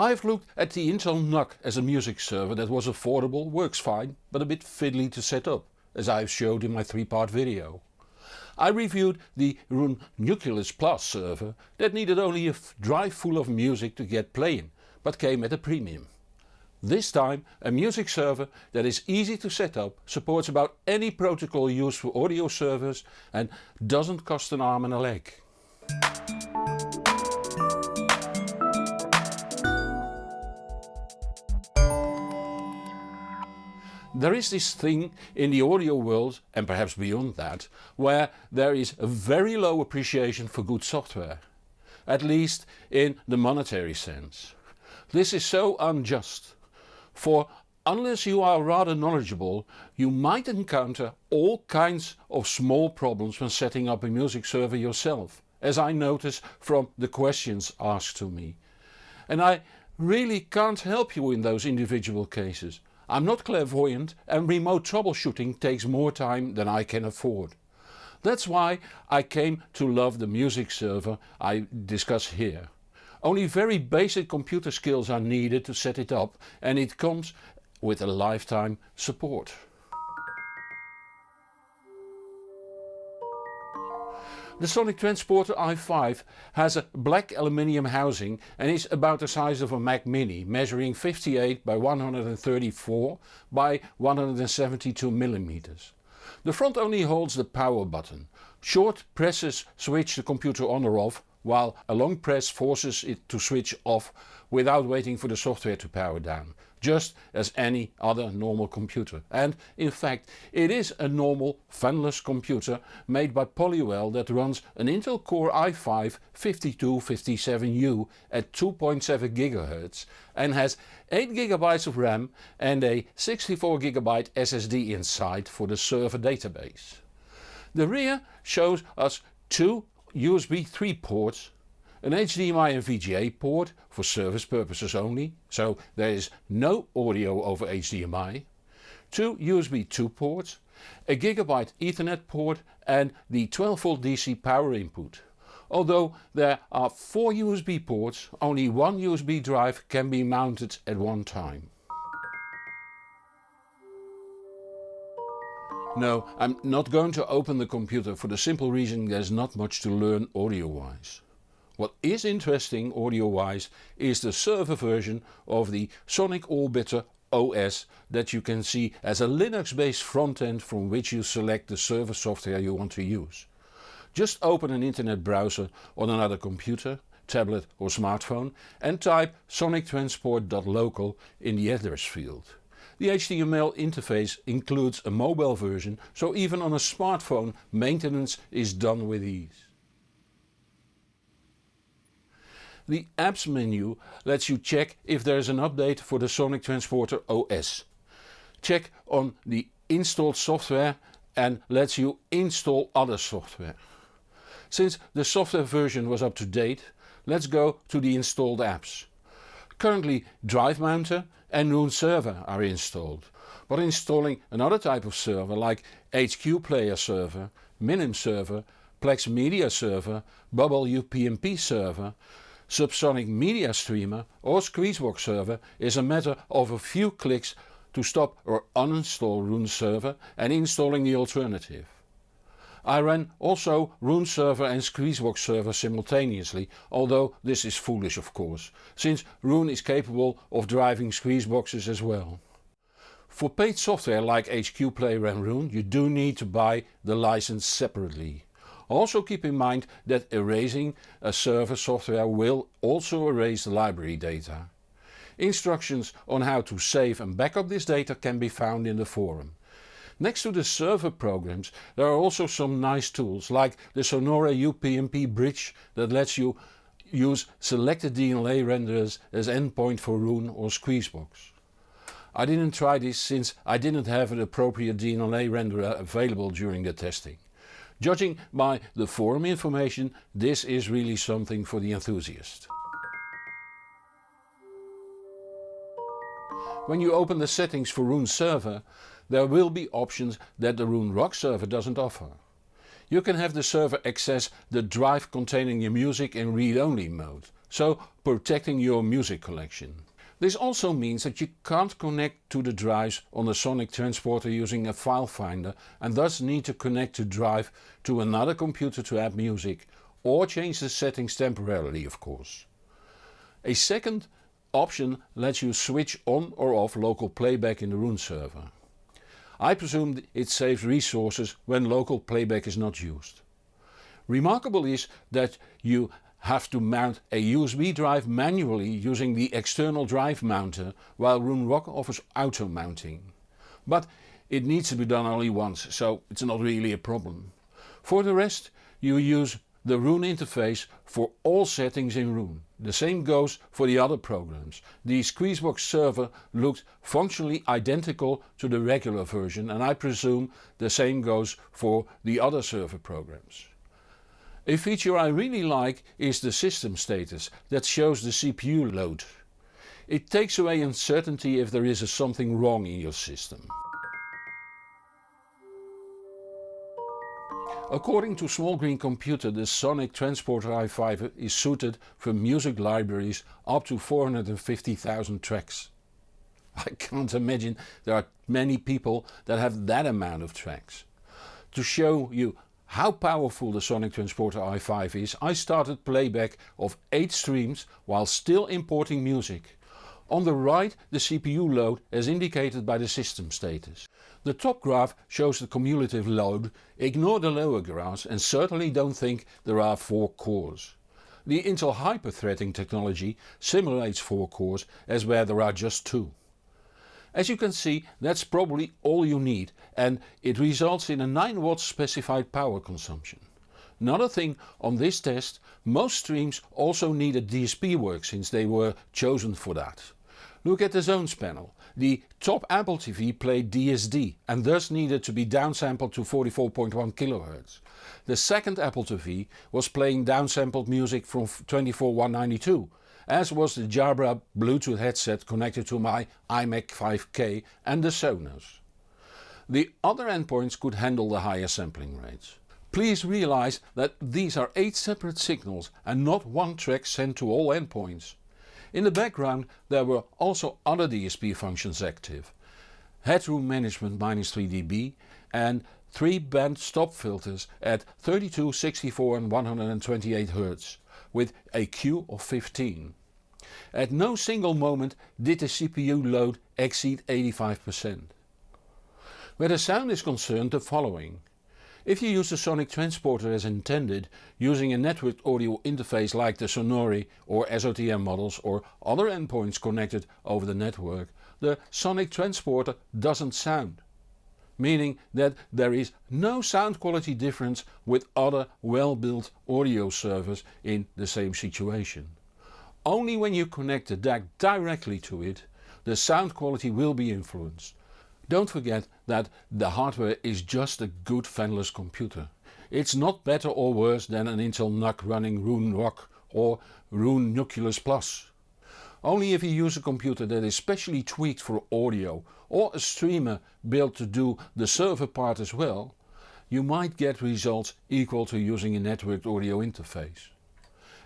I've looked at the Intel NUC as a music server that was affordable, works fine, but a bit fiddly to set up, as I've showed in my 3 part video. I reviewed the Roon Nucleus Plus server that needed only a drive full of music to get playing, but came at a premium. This time a music server that is easy to set up, supports about any protocol used for audio servers and doesn't cost an arm and a leg. There is this thing in the audio world and perhaps beyond that where there is a very low appreciation for good software. At least in the monetary sense. This is so unjust for unless you are rather knowledgeable you might encounter all kinds of small problems when setting up a music server yourself, as I notice from the questions asked to me. And I really can't help you in those individual cases. I'm not clairvoyant and remote troubleshooting takes more time than I can afford. That's why I came to love the music server I discuss here. Only very basic computer skills are needed to set it up and it comes with a lifetime support. The Sonic Transporter i5 has a black aluminium housing and is about the size of a Mac Mini, measuring 58 by 134 by 172 mm. The front only holds the power button. Short presses switch the computer on or off while a long press forces it to switch off without waiting for the software to power down, just as any other normal computer. And in fact it is a normal fanless computer made by Polywell that runs an Intel Core i5 5257U at 2.7 GHz and has 8GB of RAM and a 64GB SSD inside for the server database. The rear shows us two USB 3 ports, an HDMI and VGA port for service purposes only, so there is no audio over HDMI, two USB 2 ports, a Gigabyte Ethernet port and the 12V DC power input. Although there are 4 USB ports, only one USB drive can be mounted at one time. No, I'm not going to open the computer for the simple reason there's not much to learn audio wise. What is interesting audio wise is the server version of the Sonic Orbiter OS that you can see as a Linux based frontend from which you select the server software you want to use. Just open an internet browser on another computer, tablet or smartphone and type sonictransport.local in the address field. The HTML interface includes a mobile version so even on a smartphone maintenance is done with ease. The apps menu lets you check if there is an update for the Sonic Transporter OS. Check on the installed software and lets you install other software. Since the software version was up to date, let's go to the installed apps. Currently Drive Mounter and Roon Server are installed, but installing another type of server like HQ Player Server, Minim Server, Plex Media Server, Bubble UPnP Server, Subsonic Media Streamer or Squeezebox Server is a matter of a few clicks to stop or uninstall Roon Server and installing the alternative. I ran also Roon server and Squeezebox server simultaneously, although this is foolish of course, since Roon is capable of driving Squeezeboxes as well. For paid software like HQ Player and Roon you do need to buy the license separately. Also keep in mind that erasing a server software will also erase the library data. Instructions on how to save and backup this data can be found in the forum. Next to the server programs there are also some nice tools like the Sonore UPnP bridge that lets you use selected DLNA renderers as endpoint for Roon or Squeezebox. I didn't try this since I didn't have an appropriate DLNA renderer available during the testing. Judging by the forum information this is really something for the enthusiast. When you open the settings for Roon server there will be options that the Roon Rock server doesn't offer. You can have the server access the drive containing your music in read-only mode, so protecting your music collection. This also means that you can't connect to the drives on the Sonic transporter using a file finder and thus need to connect the drive to another computer to add music or change the settings temporarily of course. A second option lets you switch on or off local playback in the Roon server. I presume it saves resources when local playback is not used. Remarkable is that you have to mount a USB drive manually using the external drive mounter while Roon Rock offers auto mounting. But it needs to be done only once so it's not really a problem. For the rest you use the Roon interface for all settings in Roon. The same goes for the other programs. The Squeezebox server looked functionally identical to the regular version and I presume the same goes for the other server programs. A feature I really like is the system status that shows the CPU load. It takes away uncertainty if there is something wrong in your system. According to Small Green Computer the Sonic Transporter i5 is suited for music libraries up to 450,000 tracks. I can't imagine there are many people that have that amount of tracks. To show you how powerful the Sonic Transporter i5 is I started playback of 8 streams while still importing music. On the right the CPU load as indicated by the system status. The top graph shows the cumulative load, ignore the lower graphs and certainly don't think there are 4 cores. The Intel hyper-threading technology simulates 4 cores as where there are just 2. As you can see that's probably all you need and it results in a 9 watts specified power consumption. Another thing on this test, most streams also needed DSP work since they were chosen for that. Look at the zones panel. The top Apple TV played DSD and thus needed to be downsampled to 44.1 kHz. The second Apple TV was playing downsampled music from 24192 as was the Jabra Bluetooth headset connected to my iMac 5K and the Sonos. The other endpoints could handle the higher sampling rates. Please realize that these are 8 separate signals and not one track sent to all endpoints. In the background there were also other DSP functions active. Headroom management minus 3 dB and 3 band stop filters at 32, 64 and 128 Hz with a Q of 15. At no single moment did the CPU load exceed 85%. Where the sound is concerned the following. If you use the Sonic transporter as intended, using a networked audio interface like the Sonore or SOTM models or other endpoints connected over the network, the Sonic transporter doesn't sound. Meaning that there is no sound quality difference with other well built audio servers in the same situation. Only when you connect the DAC directly to it, the sound quality will be influenced. Don't forget that the hardware is just a good fanless computer. It's not better or worse than an Intel NUC running Roon Rock or Roon Nucleus Plus. Only if you use a computer that is specially tweaked for audio or a streamer built to do the server part as well, you might get results equal to using a networked audio interface.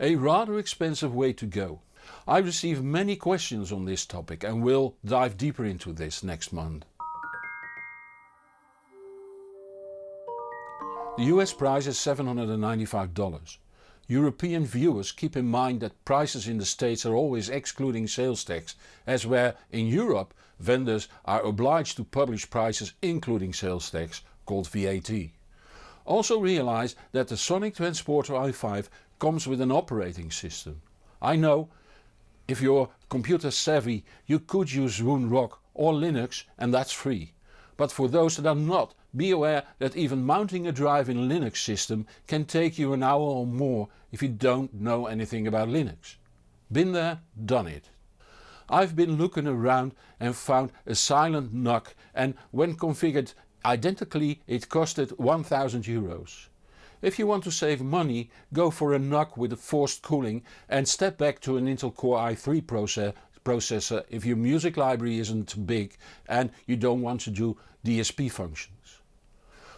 A rather expensive way to go. I receive many questions on this topic and will dive deeper into this next month. The US price is $795. European viewers keep in mind that prices in the States are always excluding sales tax as where in Europe vendors are obliged to publish prices including sales tax called VAT. Also realize that the Sonic Transporter i5 comes with an operating system. I know if you're computer savvy you could use Rock or Linux and that's free. But for those that are not, be aware that even mounting a drive in a Linux system can take you an hour or more if you don't know anything about Linux. Been there, done it. I've been looking around and found a silent NUC and when configured identically it costed 1000 euros. If you want to save money go for a NUC with a forced cooling and step back to an Intel Core i3 processor if your music library isn't big and you don't want to do DSP functions.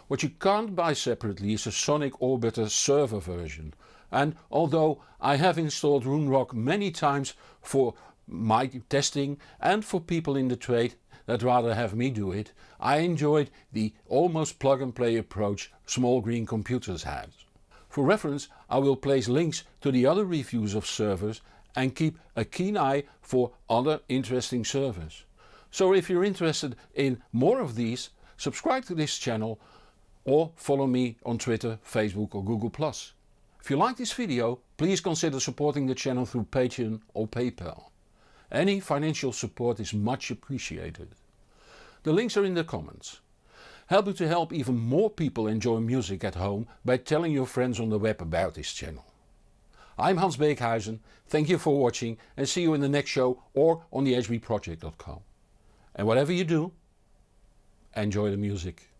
What you can't buy separately is a Sonic Orbiter server version. and although I have installed Roonrock many times for my testing and for people in the trade that rather have me do it, I enjoyed the almost plug and play approach Small Green Computers has. For reference I will place links to the other reviews of servers and keep a keen eye for other interesting servers. So if you're interested in more of these, subscribe to this channel or follow me on Twitter, Facebook or Google+. If you like this video, please consider supporting the channel through Patreon or PayPal. Any financial support is much appreciated. The links are in the comments. Help me to help even more people enjoy music at home by telling your friends on the web about this channel. I'm Hans Beekhuizen, thank you for watching and see you in the next show or on the hbproject.com. And whatever you do, enjoy the music.